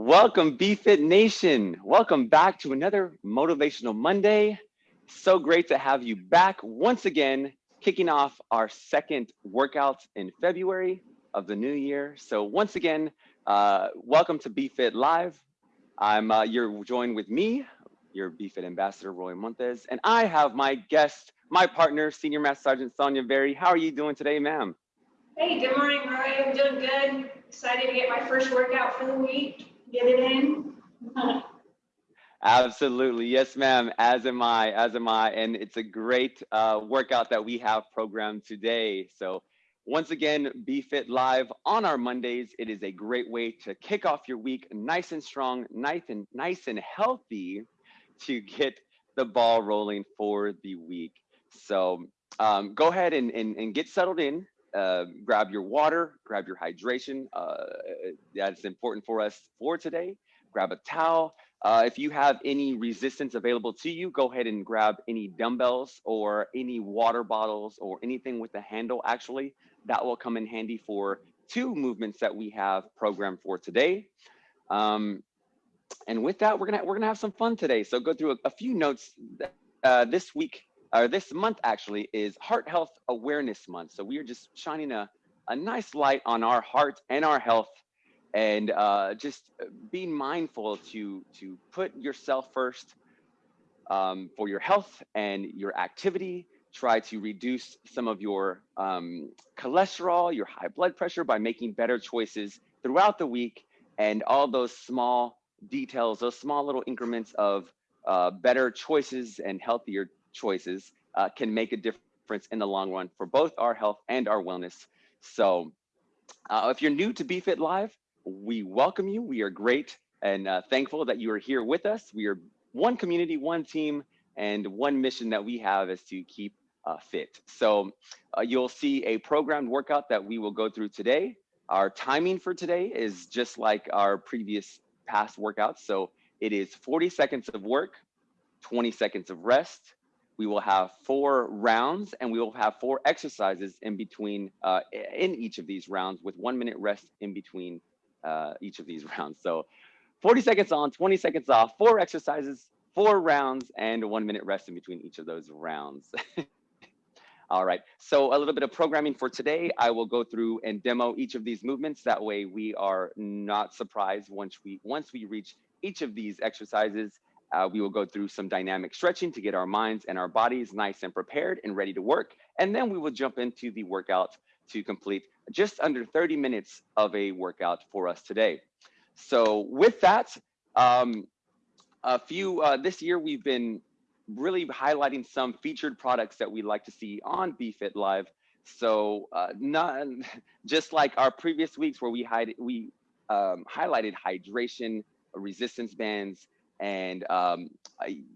Welcome, BFit Nation. Welcome back to another Motivational Monday. So great to have you back once again, kicking off our second workout in February of the new year. So once again, uh, welcome to BFit Live. I'm uh, you're joined with me, your BFit ambassador, Roy Montes, and I have my guest, my partner, Senior Master Sergeant Sonia Berry. How are you doing today, ma'am? Hey, good morning, Roy. I'm doing good. Excited to get my first workout for the week. Get it in. Absolutely. Yes, ma'am. As am I. As am I. And it's a great uh, workout that we have programmed today. So once again, BFit Live on our Mondays. It is a great way to kick off your week nice and strong, nice and nice and healthy to get the ball rolling for the week. So um, go ahead and, and, and get settled in uh, grab your water, grab your hydration. Uh, that's important for us for today. Grab a towel. Uh, if you have any resistance available to you, go ahead and grab any dumbbells or any water bottles or anything with a handle actually. That will come in handy for two movements that we have programmed for today. Um, and with that, we're gonna we're gonna have some fun today. So go through a, a few notes. Uh, this week or this month actually is Heart Health Awareness Month. So we are just shining a, a nice light on our heart and our health and uh, just being mindful to, to put yourself first um, for your health and your activity. Try to reduce some of your um, cholesterol, your high blood pressure by making better choices throughout the week and all those small details, those small little increments of uh, better choices and healthier choices uh, can make a difference in the long run for both our health and our wellness. So uh, if you're new to BFit Live, we welcome you. We are great and uh, thankful that you are here with us. We are one community, one team, and one mission that we have is to keep uh, fit. So uh, you'll see a programmed workout that we will go through today. Our timing for today is just like our previous past workouts. So it is 40 seconds of work, 20 seconds of rest, we will have four rounds and we will have four exercises in between uh, in each of these rounds with one minute rest in between uh, each of these rounds. So 40 seconds on, 20 seconds off, four exercises, four rounds, and one minute rest in between each of those rounds. All right, so a little bit of programming for today. I will go through and demo each of these movements. That way we are not surprised once we once we reach each of these exercises uh, we will go through some dynamic stretching to get our minds and our bodies nice and prepared and ready to work. And then we will jump into the workout to complete just under 30 minutes of a workout for us today. So with that, um, a few, uh, this year we've been really highlighting some featured products that we'd like to see on BFit Live. So uh, not just like our previous weeks where we, hide, we um, highlighted hydration, resistance bands, and um,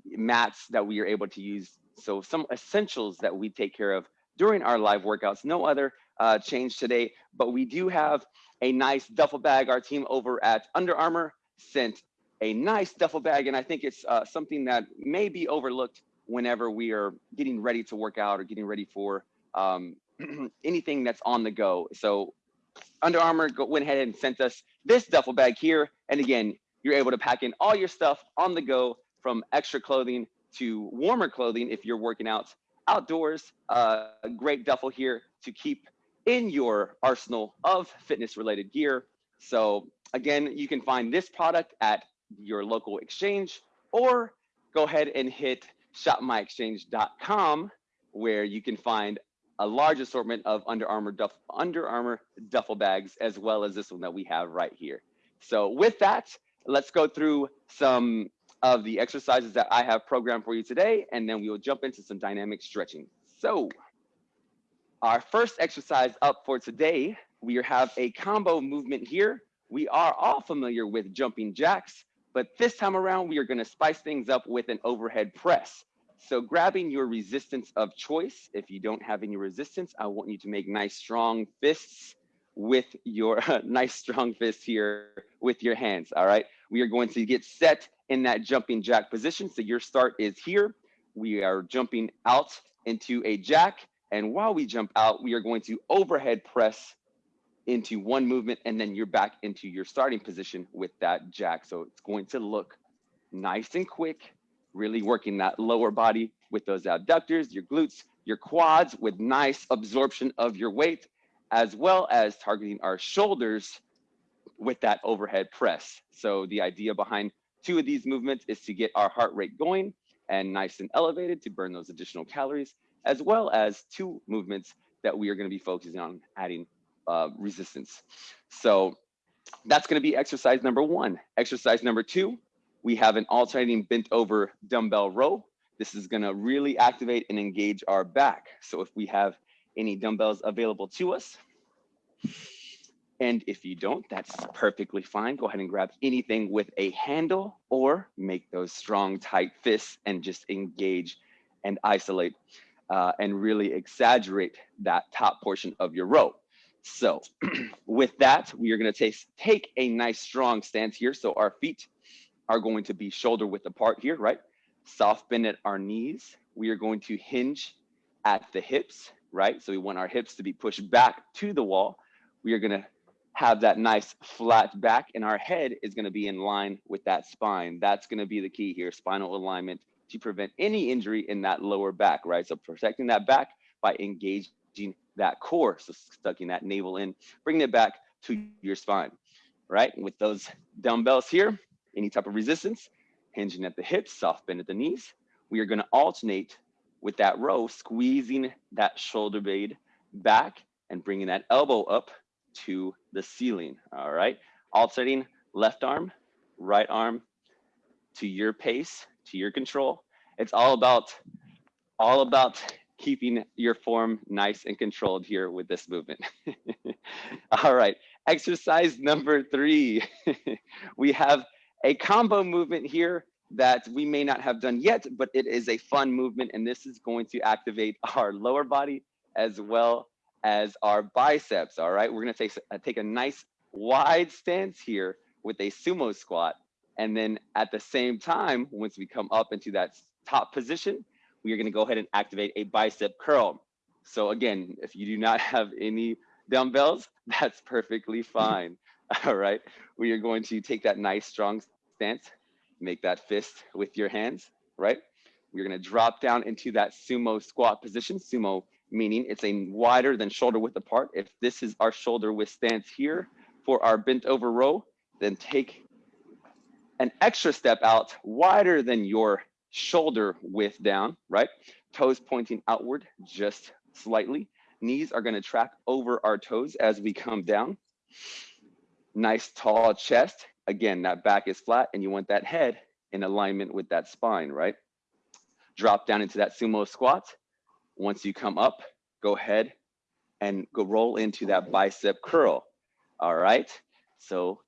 mats that we are able to use. So some essentials that we take care of during our live workouts. No other uh, change today, but we do have a nice duffel bag. Our team over at Under Armour sent a nice duffel bag, and I think it's uh, something that may be overlooked whenever we are getting ready to work out or getting ready for um, anything that's on the go. So Under Armour went ahead and sent us this duffel bag here. And again, you're able to pack in all your stuff on the go from extra clothing to warmer clothing if you're working out outdoors. Uh, a great duffel here to keep in your arsenal of fitness related gear. So again, you can find this product at your local exchange or go ahead and hit shopmyexchange.com where you can find a large assortment of Under Armour, duff, Under Armour duffel bags as well as this one that we have right here. So with that, let's go through some of the exercises that I have programmed for you today, and then we will jump into some dynamic stretching. So our first exercise up for today, we have a combo movement here. We are all familiar with jumping jacks, but this time around, we are gonna spice things up with an overhead press. So grabbing your resistance of choice, if you don't have any resistance, I want you to make nice strong fists with your nice strong fist here with your hands, all right? We are going to get set in that jumping jack position. So your start is here. We are jumping out into a jack. And while we jump out, we are going to overhead press into one movement and then you're back into your starting position with that jack. So it's going to look nice and quick, really working that lower body with those abductors, your glutes, your quads with nice absorption of your weight, as well as targeting our shoulders with that overhead press. So the idea behind two of these movements is to get our heart rate going and nice and elevated to burn those additional calories, as well as two movements that we are gonna be focusing on adding uh, resistance. So that's gonna be exercise number one. Exercise number two, we have an alternating bent over dumbbell row. This is gonna really activate and engage our back. So if we have any dumbbells available to us, and if you don't, that's perfectly fine. Go ahead and grab anything with a handle or make those strong, tight fists and just engage and isolate uh, and really exaggerate that top portion of your row. So with that, we are gonna take, take a nice strong stance here. So our feet are going to be shoulder width apart here, right? Soft bend at our knees. We are going to hinge at the hips, right? So we want our hips to be pushed back to the wall. We are gonna have that nice flat back and our head is gonna be in line with that spine. That's gonna be the key here, spinal alignment to prevent any injury in that lower back, right? So protecting that back by engaging that core, so sucking that navel in, bringing it back to your spine, right? with those dumbbells here, any type of resistance, hinging at the hips, soft bend at the knees, we are gonna alternate with that row, squeezing that shoulder blade back and bringing that elbow up to the ceiling, all right? Alternating left arm, right arm to your pace, to your control. It's all about, all about keeping your form nice and controlled here with this movement. all right, exercise number three. we have a combo movement here that we may not have done yet, but it is a fun movement and this is going to activate our lower body as well as our biceps, all right? We're gonna take, uh, take a nice wide stance here with a sumo squat. And then at the same time, once we come up into that top position, we are gonna go ahead and activate a bicep curl. So again, if you do not have any dumbbells, that's perfectly fine. All right, we are going to take that nice strong stance, make that fist with your hands, right? We're gonna drop down into that sumo squat position. Sumo meaning it's a wider than shoulder width apart. If this is our shoulder width stance here for our bent over row, then take an extra step out wider than your shoulder width down, right? Toes pointing outward just slightly. Knees are gonna track over our toes as we come down. Nice tall chest. Again, that back is flat and you want that head in alignment with that spine, right? Drop down into that sumo squat once you come up, go ahead and go roll into that bicep curl. All right. So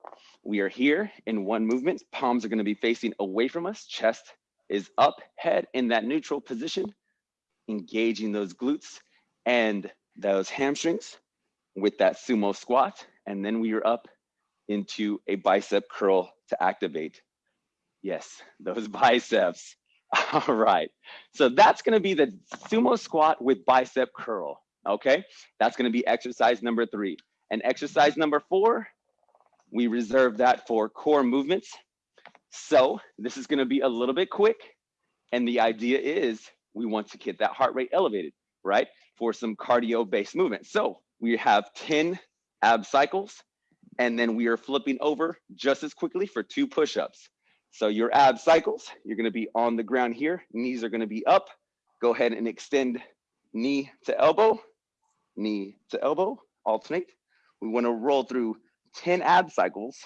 we are here in one movement. Palms are going to be facing away from us. Chest is up, head in that neutral position, engaging those glutes and those hamstrings with that sumo squat. And then we are up into a bicep curl to activate. Yes, those biceps. All right. So that's going to be the sumo squat with bicep curl. Okay. That's going to be exercise number three. And exercise number four, we reserve that for core movements. So this is going to be a little bit quick. And the idea is we want to get that heart rate elevated, right? For some cardio based movement. So we have 10 ab cycles and then we are flipping over just as quickly for two push-ups. So your ab cycles, you're gonna be on the ground here, knees are gonna be up. Go ahead and extend knee to elbow, knee to elbow, alternate. We wanna roll through 10 ab cycles.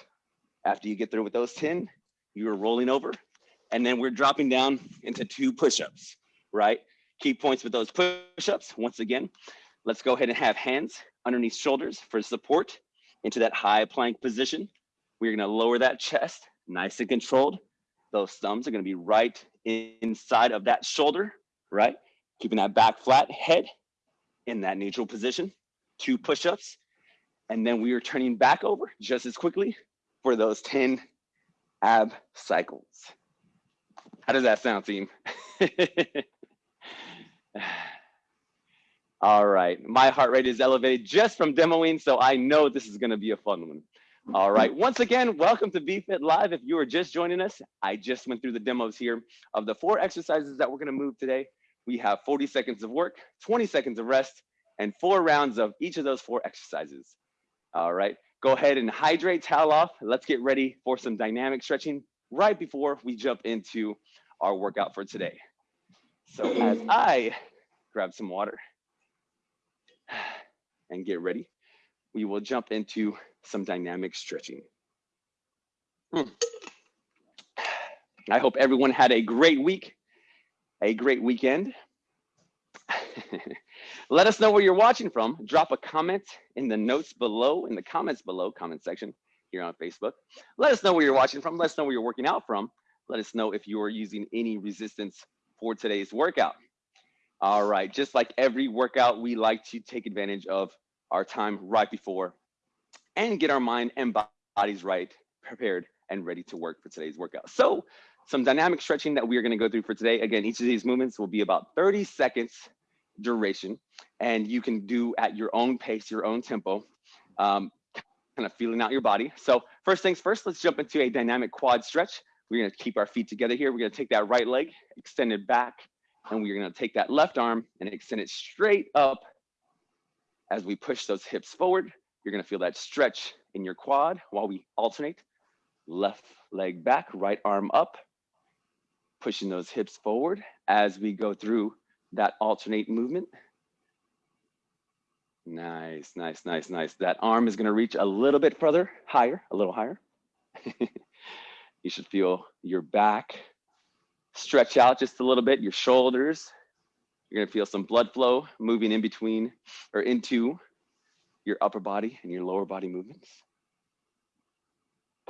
After you get through with those 10, you're rolling over. And then we're dropping down into two push-ups, right? Key points with those push-ups, once again, let's go ahead and have hands underneath shoulders for support into that high plank position. We're gonna lower that chest nice and controlled. Those thumbs are gonna be right inside of that shoulder, right? Keeping that back flat, head in that neutral position, two push-ups. And then we are turning back over just as quickly for those 10 ab cycles. How does that sound, team? All right, my heart rate is elevated just from demoing, so I know this is gonna be a fun one. All right, once again, welcome to BFit Live. If you are just joining us, I just went through the demos here of the four exercises that we're gonna move today. We have 40 seconds of work, 20 seconds of rest, and four rounds of each of those four exercises. All right, go ahead and hydrate, towel off. Let's get ready for some dynamic stretching right before we jump into our workout for today. So as I grab some water and get ready, we will jump into some dynamic stretching. Hmm. I hope everyone had a great week, a great weekend. Let us know where you're watching from. Drop a comment in the notes below, in the comments below, comment section here on Facebook. Let us know where you're watching from. Let us know where you're working out from. Let us know if you are using any resistance for today's workout. All right, just like every workout, we like to take advantage of our time right before and get our mind and bodies right, prepared and ready to work for today's workout. So some dynamic stretching that we are gonna go through for today. Again, each of these movements will be about 30 seconds duration and you can do at your own pace, your own tempo, um, kind of feeling out your body. So first things first, let's jump into a dynamic quad stretch. We're gonna keep our feet together here. We're gonna take that right leg, extend it back, and we're gonna take that left arm and extend it straight up as we push those hips forward. You're gonna feel that stretch in your quad while we alternate. Left leg back, right arm up, pushing those hips forward as we go through that alternate movement. Nice, nice, nice, nice. That arm is gonna reach a little bit further, higher, a little higher. you should feel your back stretch out just a little bit, your shoulders. You're gonna feel some blood flow moving in between or into your upper body and your lower body movements.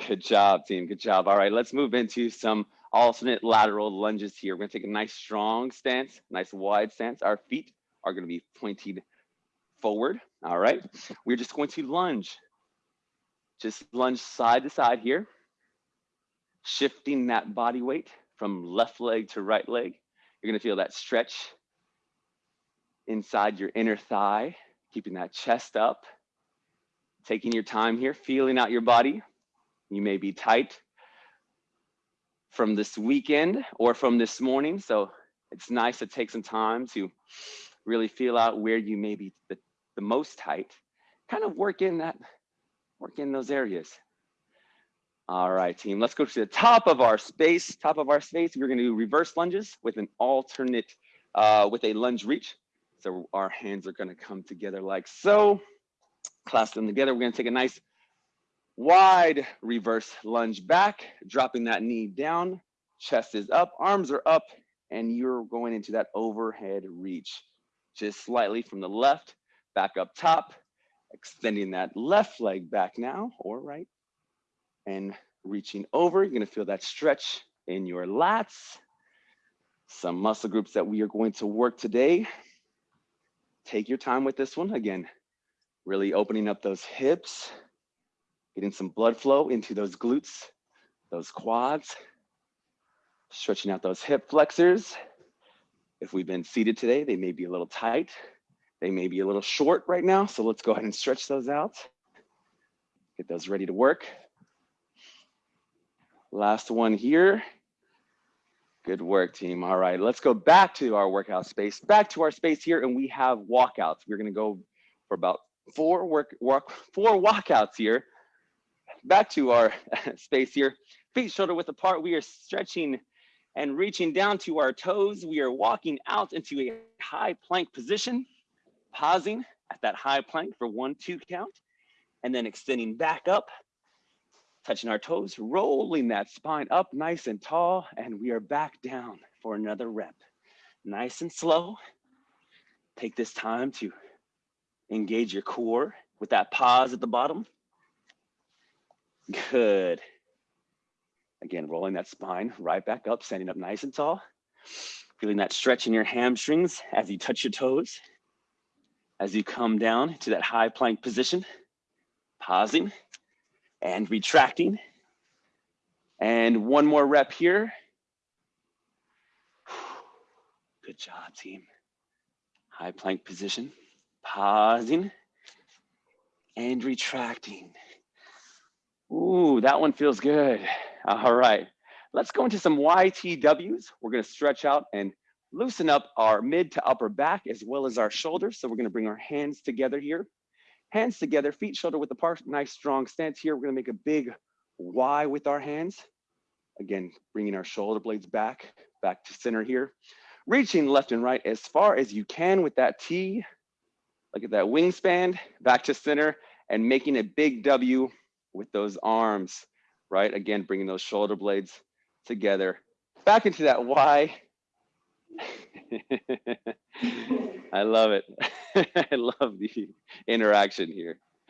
Good job, team, good job. All right, let's move into some alternate lateral lunges here. We're gonna take a nice strong stance, nice wide stance. Our feet are gonna be pointed forward, all right? We're just going to lunge. Just lunge side to side here, shifting that body weight from left leg to right leg. You're gonna feel that stretch inside your inner thigh, keeping that chest up, taking your time here, feeling out your body. You may be tight from this weekend or from this morning. So it's nice to take some time to really feel out where you may be the, the most tight. Kind of work in that, work in those areas. All right, team, let's go to the top of our space. Top of our space, we're gonna do reverse lunges with an alternate, uh, with a lunge reach. So our hands are gonna come together like so. Clasp them together. We're gonna take a nice wide reverse lunge back, dropping that knee down, chest is up, arms are up, and you're going into that overhead reach. Just slightly from the left, back up top, extending that left leg back now, or right, and reaching over. You're gonna feel that stretch in your lats. Some muscle groups that we are going to work today. Take your time with this one. Again, really opening up those hips, getting some blood flow into those glutes, those quads, stretching out those hip flexors. If we've been seated today, they may be a little tight. They may be a little short right now. So let's go ahead and stretch those out. Get those ready to work. Last one here. Good work, team. All right, let's go back to our workout space, back to our space here, and we have walkouts. We're gonna go for about four work, work four walkouts here. Back to our space here. Feet shoulder width apart. We are stretching and reaching down to our toes. We are walking out into a high plank position, pausing at that high plank for one, two count, and then extending back up touching our toes, rolling that spine up nice and tall, and we are back down for another rep. Nice and slow. Take this time to engage your core with that pause at the bottom. Good. Again, rolling that spine right back up, standing up nice and tall. Feeling that stretch in your hamstrings as you touch your toes. As you come down to that high plank position, pausing and retracting. And one more rep here. Good job, team. High plank position, pausing and retracting. Ooh, that one feels good. All right, let's go into some YTWs. We're gonna stretch out and loosen up our mid to upper back as well as our shoulders. So we're gonna bring our hands together here. Hands together, feet shoulder width apart, nice strong stance here. We're gonna make a big Y with our hands. Again, bringing our shoulder blades back, back to center here. Reaching left and right as far as you can with that T. Look at that wingspan, back to center, and making a big W with those arms, right? Again, bringing those shoulder blades together. Back into that Y. I love it. I love the interaction here.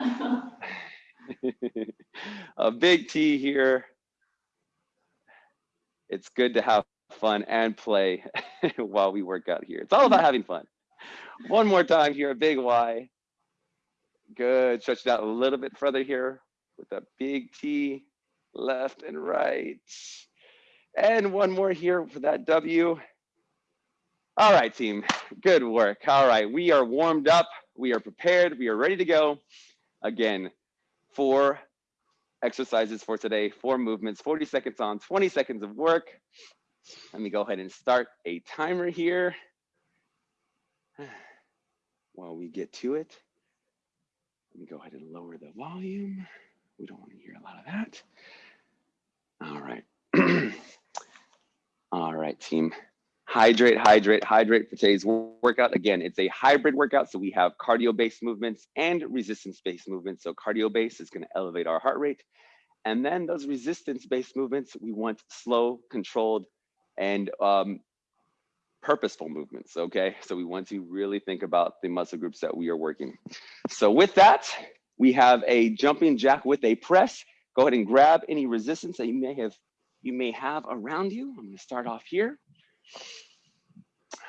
a big T here. It's good to have fun and play while we work out here. It's all about having fun. One more time here, a big Y. Good, stretch it out a little bit further here with a big T, left and right. And one more here for that W. All right, team, good work. All right, we are warmed up, we are prepared, we are ready to go. Again, four exercises for today, four movements, 40 seconds on, 20 seconds of work. Let me go ahead and start a timer here while we get to it. Let me go ahead and lower the volume. We don't want to hear a lot of that. All right. All right, team. Hydrate, hydrate, hydrate for today's workout. Again, it's a hybrid workout. So we have cardio-based movements and resistance-based movements. So cardio-based is going to elevate our heart rate. And then those resistance-based movements, we want slow, controlled, and um, purposeful movements, okay? So we want to really think about the muscle groups that we are working. So with that, we have a jumping jack with a press. Go ahead and grab any resistance that you may have you may have around you. I'm gonna start off here.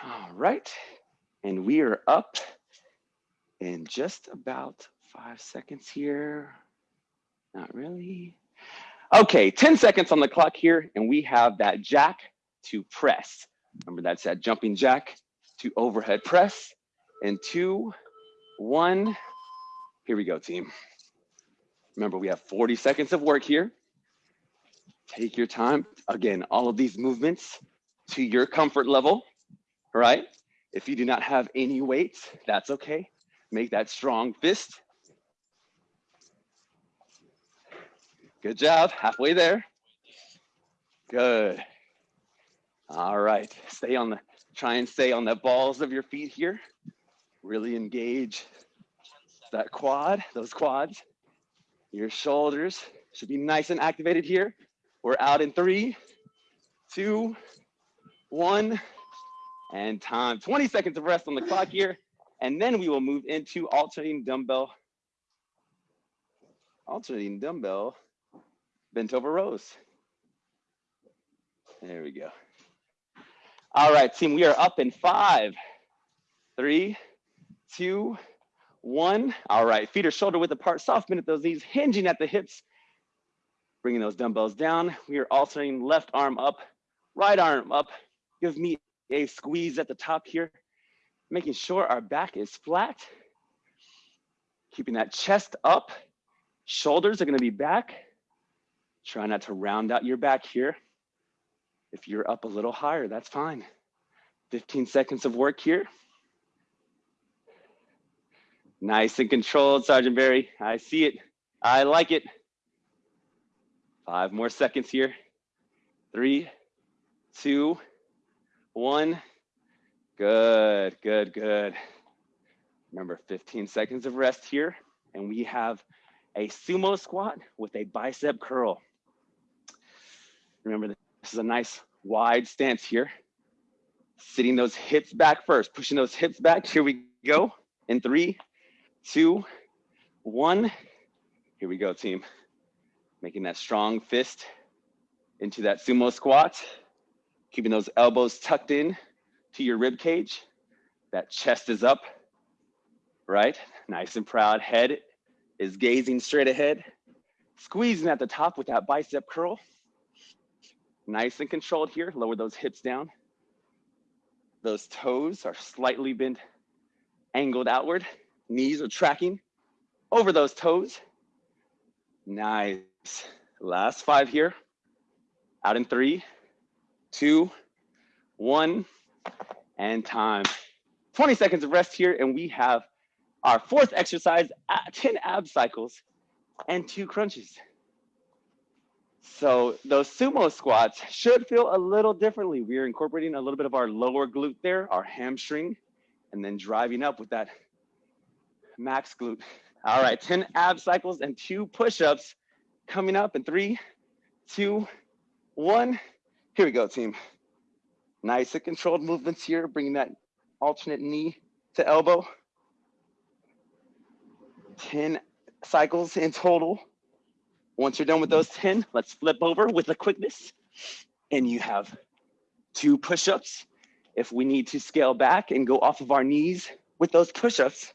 All right, and we are up in just about five seconds here. Not really. Okay, 10 seconds on the clock here, and we have that jack to press. Remember that's that jumping jack to overhead press. And two, one, here we go, team. Remember, we have 40 seconds of work here. Take your time. Again, all of these movements to your comfort level, right? If you do not have any weights, that's okay. Make that strong fist. Good job, halfway there. Good. All right, stay on the, try and stay on the balls of your feet here. Really engage that quad, those quads. Your shoulders should be nice and activated here. We're out in three, two, one, and time. 20 seconds of rest on the clock here. And then we will move into alternating dumbbell, alternating dumbbell bent over rows. There we go. All right, team, we are up in five, three, two, one. All right, feet are shoulder width apart, soft bend at those knees, hinging at the hips, bringing those dumbbells down. We are alternating left arm up, right arm up. Give me a squeeze at the top here, making sure our back is flat. Keeping that chest up, shoulders are gonna be back. Try not to round out your back here. If you're up a little higher, that's fine. 15 seconds of work here. Nice and controlled, Sergeant Barry. I see it. I like it. Five more seconds here. Three, two, one. Good, good, good. Remember 15 seconds of rest here. And we have a sumo squat with a bicep curl. Remember, this is a nice wide stance here. Sitting those hips back first, pushing those hips back. Here we go. In three, two, one. Here we go, team. Making that strong fist into that sumo squat. Keeping those elbows tucked in to your rib cage. That chest is up, right? Nice and proud. Head is gazing straight ahead. Squeezing at the top with that bicep curl. Nice and controlled here. Lower those hips down. Those toes are slightly bent angled outward. Knees are tracking over those toes. Nice. Last five here. Out in three, two, one, and time. 20 seconds of rest here, and we have our fourth exercise, uh, 10 ab cycles and two crunches. So those sumo squats should feel a little differently. We're incorporating a little bit of our lower glute there, our hamstring, and then driving up with that max glute. All right, 10 ab cycles and two push-ups coming up in three, two, one. Here we go, team. Nice and controlled movements here, bringing that alternate knee to elbow. 10 cycles in total. Once you're done with those 10, let's flip over with the quickness. And you have two push-ups. If we need to scale back and go off of our knees with those push-ups,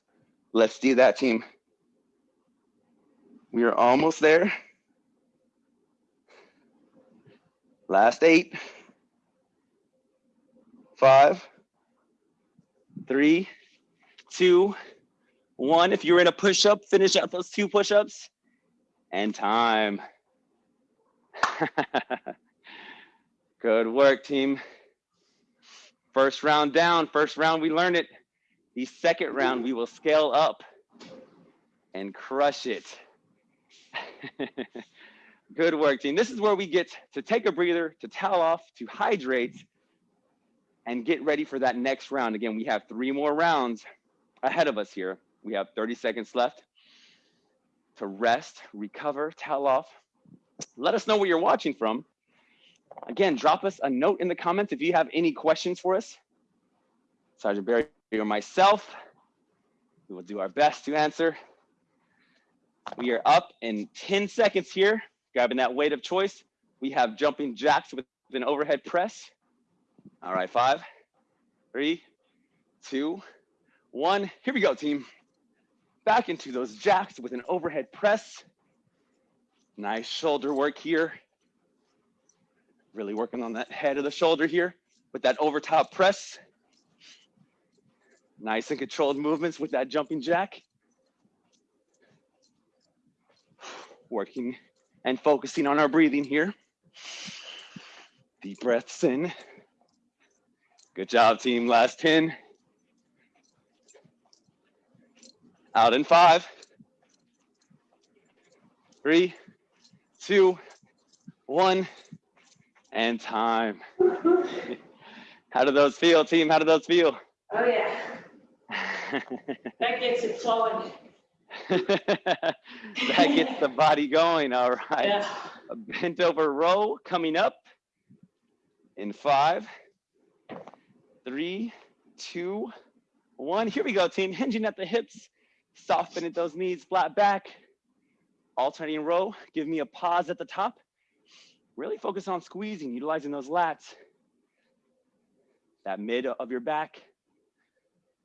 let's do that, team. We are almost there. Last eight, five, three, two, one. If you're in a push-up, finish out those two push-ups and time. Good work, team. First round down, first round we learn it. The second round we will scale up and crush it. Good work, team. This is where we get to take a breather, to towel off, to hydrate, and get ready for that next round. Again, we have three more rounds ahead of us here. We have 30 seconds left to rest, recover, towel off. Let us know where you're watching from. Again, drop us a note in the comments if you have any questions for us. Sergeant Barry or myself, we will do our best to answer. We are up in 10 seconds here, grabbing that weight of choice. We have jumping jacks with an overhead press. All right, five, three, two, one. Here we go, team back into those jacks with an overhead press. Nice shoulder work here. Really working on that head of the shoulder here with that over top press. Nice and controlled movements with that jumping jack. Working and focusing on our breathing here. Deep breaths in. Good job, team. Last 10. Out in five, three, two, one, and time. How do those feel, team? How do those feel? Oh, yeah. that gets it flowing. that gets the body going. All right. Yeah. A bent over row coming up in five, three, two, one. Here we go, team. Hinging at the hips softening those knees flat back, alternating row. Give me a pause at the top. Really focus on squeezing, utilizing those lats. That mid of your back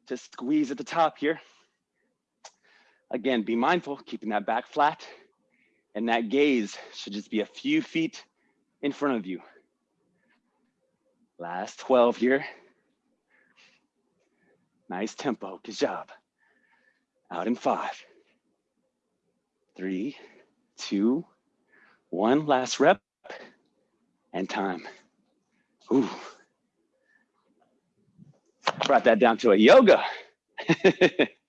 to squeeze at the top here. Again, be mindful, keeping that back flat. And that gaze should just be a few feet in front of you. Last 12 here. Nice tempo, good job. Out in five, three, two, one. Last rep and time. Ooh. Brought that down to a yoga.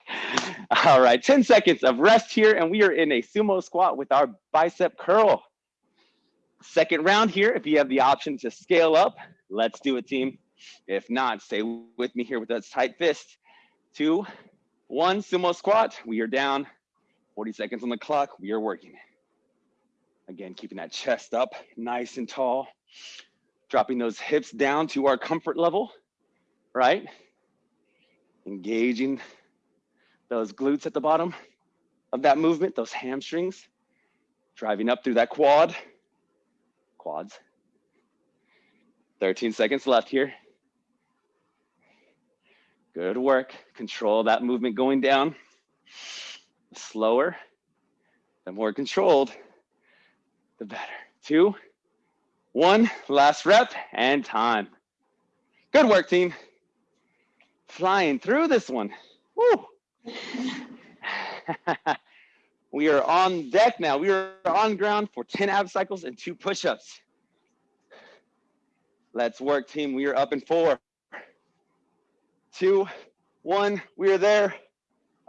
All right, 10 seconds of rest here, and we are in a sumo squat with our bicep curl. Second round here, if you have the option to scale up, let's do it, team. If not, stay with me here with that tight fist. Two, one sumo squat, we are down. 40 seconds on the clock, we are working. Again, keeping that chest up nice and tall. Dropping those hips down to our comfort level, right? Engaging those glutes at the bottom of that movement, those hamstrings. Driving up through that quad, quads. 13 seconds left here. Good work. Control that movement going down. The slower, the more controlled, the better. Two, one, last rep and time. Good work, team. Flying through this one. Woo. we are on deck now. We are on ground for 10 ab cycles and two push-ups. Let's work, team. We are up in four, two, one. We are there.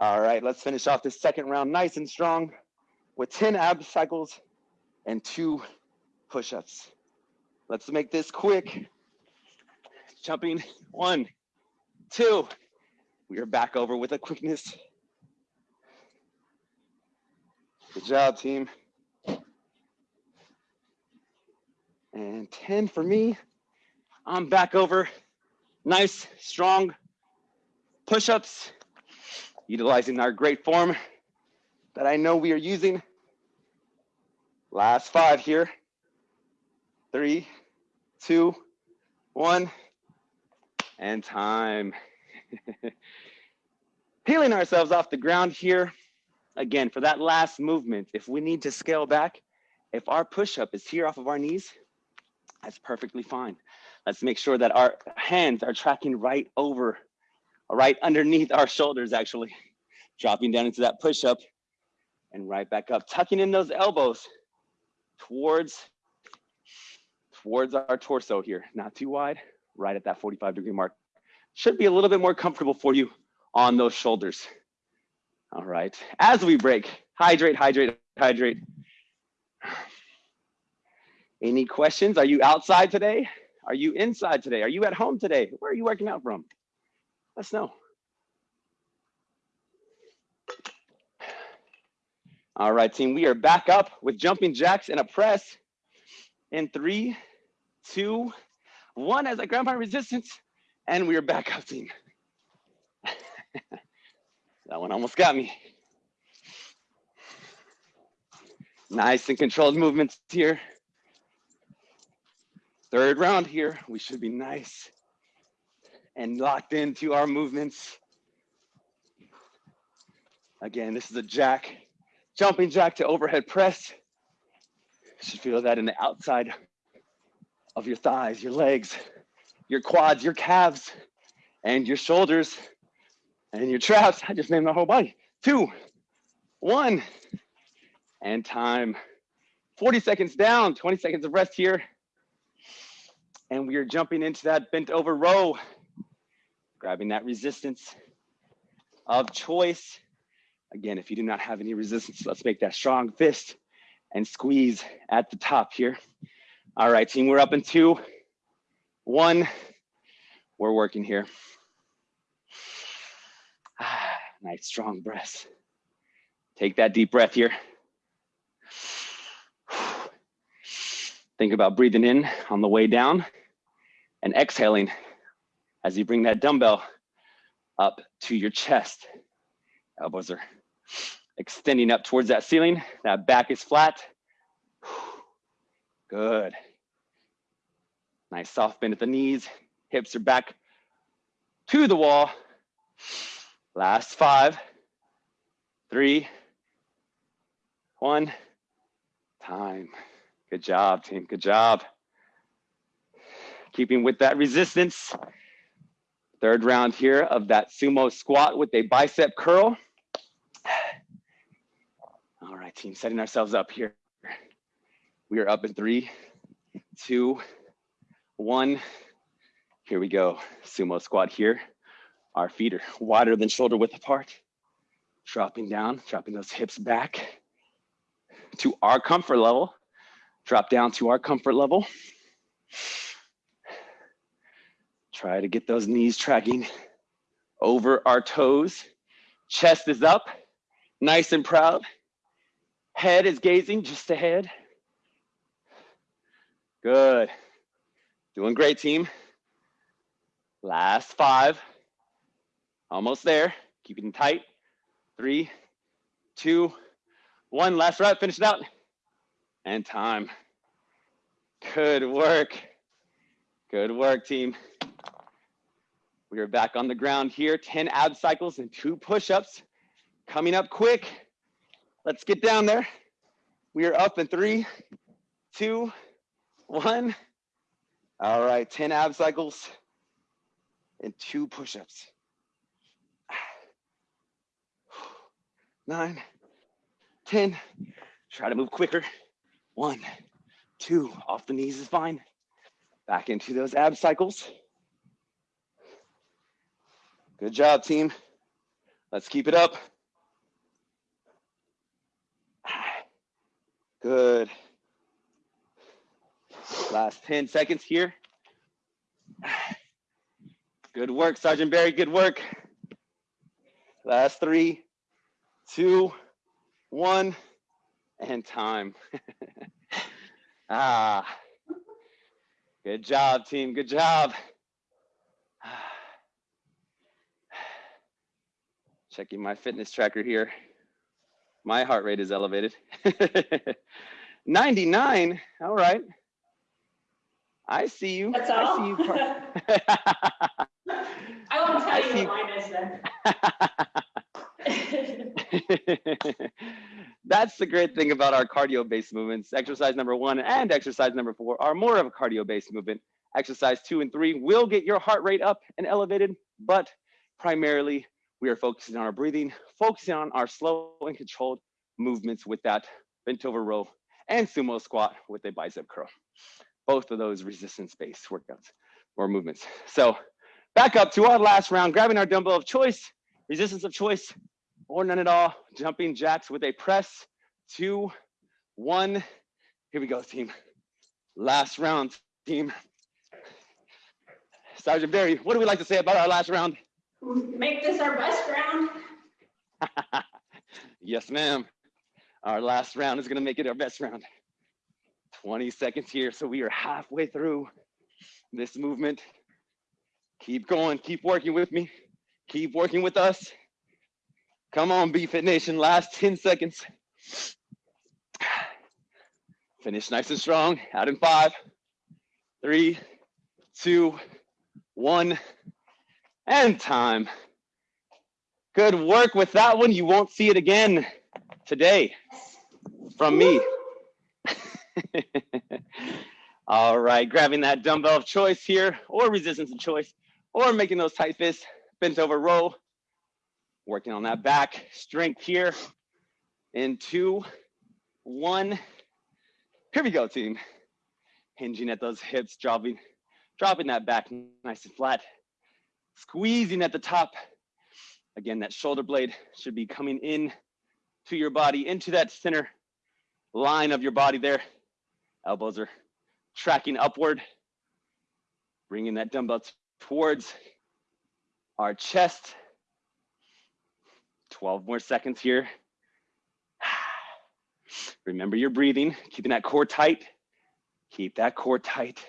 All right, let's finish off this second round nice and strong with 10 ab cycles and two push-ups. Let's make this quick. Jumping, one, two. We are back over with a quickness. Good job, team. And 10 for me. I'm back over. Nice, strong push-ups, utilizing our great form that I know we are using. Last five here. Three, two, one, and time. Peeling ourselves off the ground here. Again, for that last movement, if we need to scale back, if our push-up is here off of our knees, that's perfectly fine. Let's make sure that our hands are tracking right over, right underneath our shoulders, actually. Dropping down into that push-up and right back up, tucking in those elbows towards, towards our torso here. Not too wide, right at that 45 degree mark. Should be a little bit more comfortable for you on those shoulders. All right, as we break, hydrate, hydrate, hydrate. Any questions? Are you outside today? Are you inside today? Are you at home today? Where are you working out from? Let us know. All right, team, we are back up with jumping jacks and a press in three, two, one as grab my resistance, and we are back up, team. that one almost got me. Nice and controlled movements here. Third round here, we should be nice and locked into our movements. Again, this is a jack, jumping jack to overhead press. You should feel that in the outside of your thighs, your legs, your quads, your calves, and your shoulders, and your traps. I just named my whole body. Two, one, and time. 40 seconds down, 20 seconds of rest here. And we are jumping into that bent over row, grabbing that resistance of choice. Again, if you do not have any resistance, let's make that strong fist and squeeze at the top here. All right, team, we're up in two, one. We're working here. Ah, nice strong breaths. Take that deep breath here. Think about breathing in on the way down and exhaling as you bring that dumbbell up to your chest. Elbows are extending up towards that ceiling. That back is flat. Good. Nice soft bend at the knees. Hips are back to the wall. Last five, three, one, time. Good job, team. Good job. Keeping with that resistance. Third round here of that sumo squat with a bicep curl. All right, team, setting ourselves up here. We are up in three, two, one. Here we go. Sumo squat here. Our feet are wider than shoulder width apart. Dropping down, dropping those hips back to our comfort level. Drop down to our comfort level. Try to get those knees tracking over our toes. Chest is up, nice and proud. Head is gazing just ahead. Good. Doing great, team. Last five. Almost there. Keeping tight. Three, two, one. Last rep. Finish it out. And time. Good work. Good work, team. We are back on the ground here. 10 ab cycles and two push-ups. Coming up quick. Let's get down there. We are up in three, two, one. All right, 10 ab cycles and two push-ups. nine, 10. Try to move quicker. One, two, off the knees is fine. Back into those ab cycles. Good job, team. Let's keep it up. Good. Last 10 seconds here. Good work, Sergeant Barry, good work. Last three, two, one, and time. ah, good job, team, good job. Checking my fitness tracker here. My heart rate is elevated. 99, all right. I see you. That's I all? see you. I won't I tell you see- what mine is then. That's the great thing about our cardio-based movements. Exercise number one and exercise number four are more of a cardio-based movement. Exercise two and three will get your heart rate up and elevated, but primarily we are focusing on our breathing, focusing on our slow and controlled movements with that bent over row and sumo squat with a bicep curl. Both of those resistance-based workouts or movements. So back up to our last round, grabbing our dumbbell of choice, resistance of choice, or none at all. Jumping jacks with a press. Two, one. Here we go, team. Last round, team. Sergeant Barry, what do we like to say about our last round? Make this our best round. yes, ma'am. Our last round is gonna make it our best round. 20 seconds here, so we are halfway through this movement. Keep going, keep working with me. Keep working with us. Come on, BFit Nation, last 10 seconds. Finish nice and strong, out in five, three, two, one, and time. Good work with that one. You won't see it again today from me. All right, grabbing that dumbbell of choice here, or resistance of choice, or making those tight fists, bent over row. Working on that back strength here. In two, one. Here we go, team. Hinging at those hips, dropping, dropping that back nice and flat. Squeezing at the top. Again, that shoulder blade should be coming in to your body, into that center line of your body there. Elbows are tracking upward, bringing that dumbbell towards our chest. 12 more seconds here. Remember your breathing, keeping that core tight. Keep that core tight.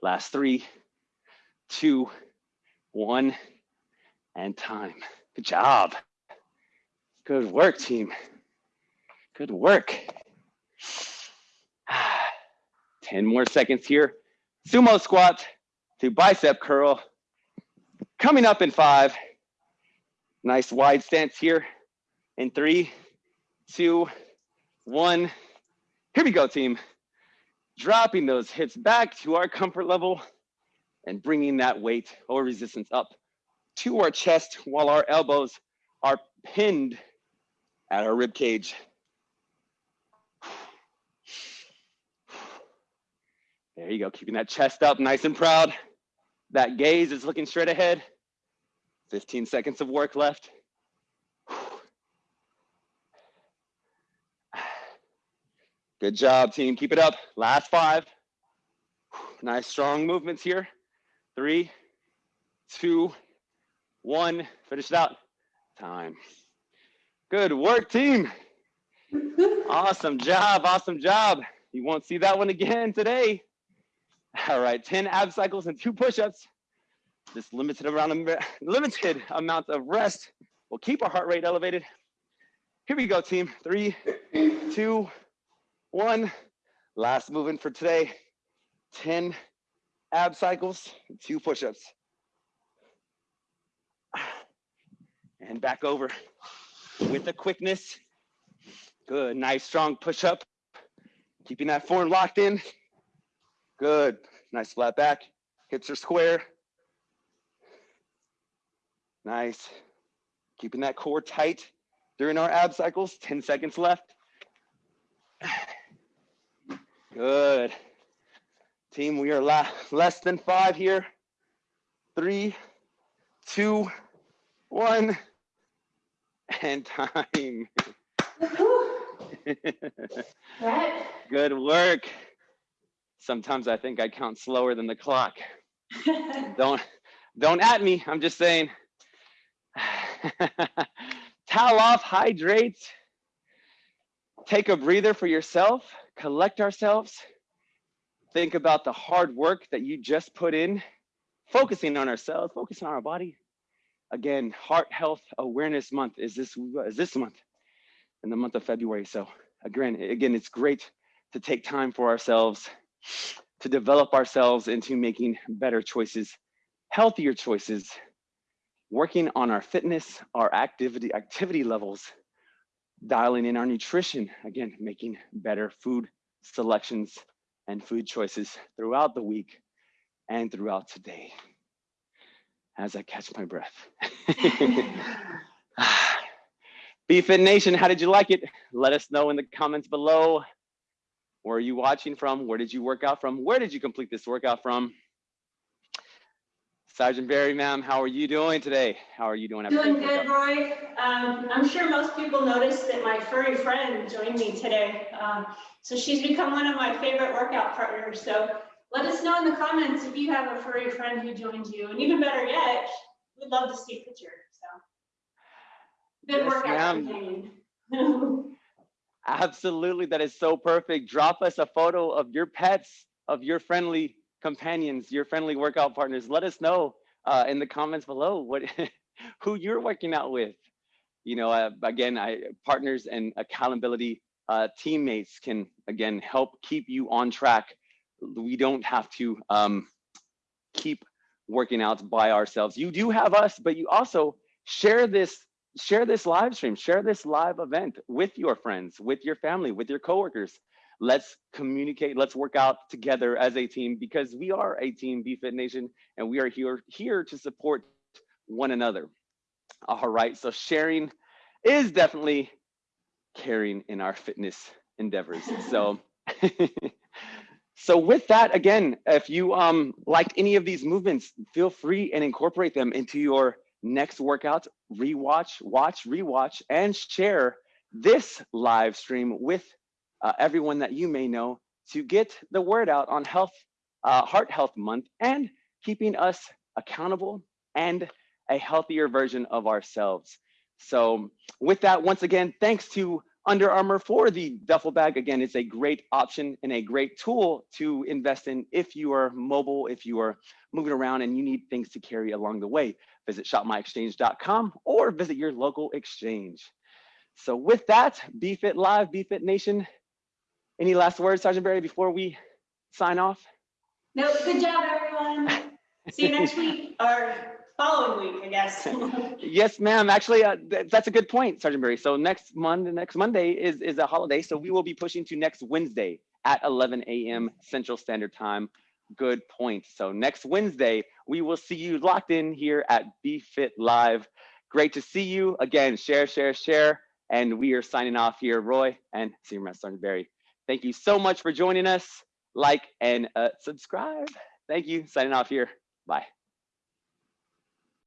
Last three, two, one, and time. Good job. Good work, team. Good work. 10 more seconds here. Sumo squat to bicep curl. Coming up in five. Nice wide stance here. In three, two, one. Here we go, team. Dropping those hips back to our comfort level and bringing that weight or resistance up to our chest while our elbows are pinned at our rib cage. There you go, keeping that chest up nice and proud. That gaze is looking straight ahead. 15 seconds of work left. Good job, team. Keep it up. Last five. Nice strong movements here. Three, two, one. Finish it out. Time. Good work, team. Awesome job. Awesome job. You won't see that one again today. All right, 10 ab cycles and two push-ups. This limited amount of limited amount of rest will keep our heart rate elevated. Here we go, team. Three, two, one. Last movement for today. 10 ab cycles, two push-ups. And back over with the quickness. Good, nice strong push-up. Keeping that form locked in. Good, nice flat back. Hips are square. Nice. Keeping that core tight. during our ab cycles. 10 seconds left. Good. Team, we are less than five here. Three, two, one, and time. Good work. Sometimes I think I count slower than the clock. Don't don't at me. I'm just saying. Towel off, hydrate. Take a breather for yourself, collect ourselves. Think about the hard work that you just put in, focusing on ourselves, focusing on our body. Again, Heart Health Awareness Month is this is this month, in the month of February. So again, again, it's great to take time for ourselves, to develop ourselves into making better choices, healthier choices, working on our fitness, our activity, activity levels, dialing in our nutrition, again, making better food selections and food choices throughout the week and throughout today as I catch my breath. BFit Nation, how did you like it? Let us know in the comments below. Where are you watching from? Where did you work out from? Where did you complete this workout from? Sergeant Barry, ma'am, how are you doing today? How are you doing? Doing good? Roy. Um, I'm sure most people noticed that my furry friend joined me today. Um, so she's become one of my favorite workout partners. So let us know in the comments if you have a furry friend who joined you. And even better yet, we'd love to see a picture. So good Yes, workout. Absolutely, that is so perfect. Drop us a photo of your pets, of your friendly companions, your friendly workout partners. Let us know uh, in the comments below what who you're working out with. You know, uh, again, I partners and accountability uh, teammates can again help keep you on track. We don't have to um, keep working out by ourselves. You do have us, but you also share this share this live stream, share this live event with your friends, with your family, with your coworkers. Let's communicate, let's work out together as a team because we are a team, BFit Nation, and we are here, here to support one another. All right, so sharing is definitely caring in our fitness endeavors. So, so with that, again, if you um liked any of these movements, feel free and incorporate them into your next workout, rewatch, watch, rewatch, and share this live stream with uh, everyone that you may know to get the word out on health, uh, Heart Health Month, and keeping us accountable and a healthier version of ourselves. So, with that, once again, thanks to Under Armour for the duffel bag. Again, it's a great option and a great tool to invest in if you are mobile, if you are moving around and you need things to carry along the way visit shopmyexchange.com or visit your local exchange. So with that, BFit Live, BFit Nation, any last words, Sergeant Barry, before we sign off? No, good job, everyone. See you next week or following week, I guess. Yes, ma'am. Actually, uh, th- that's a good point, Sergeant Barry. So next Monday, next Monday is, is a holiday. So we will be pushing to next Wednesday at 11 a.m. Central Standard Time. Good point. So next Wednesday, we will see you locked in here at BFit Live. Great to see you. Again, share, share, share. And we are signing off here, Roy and Senior Master Sergeant Barry. Thank you so much for joining us. Like and uh, subscribe. Thank you. Signing off here. Bye.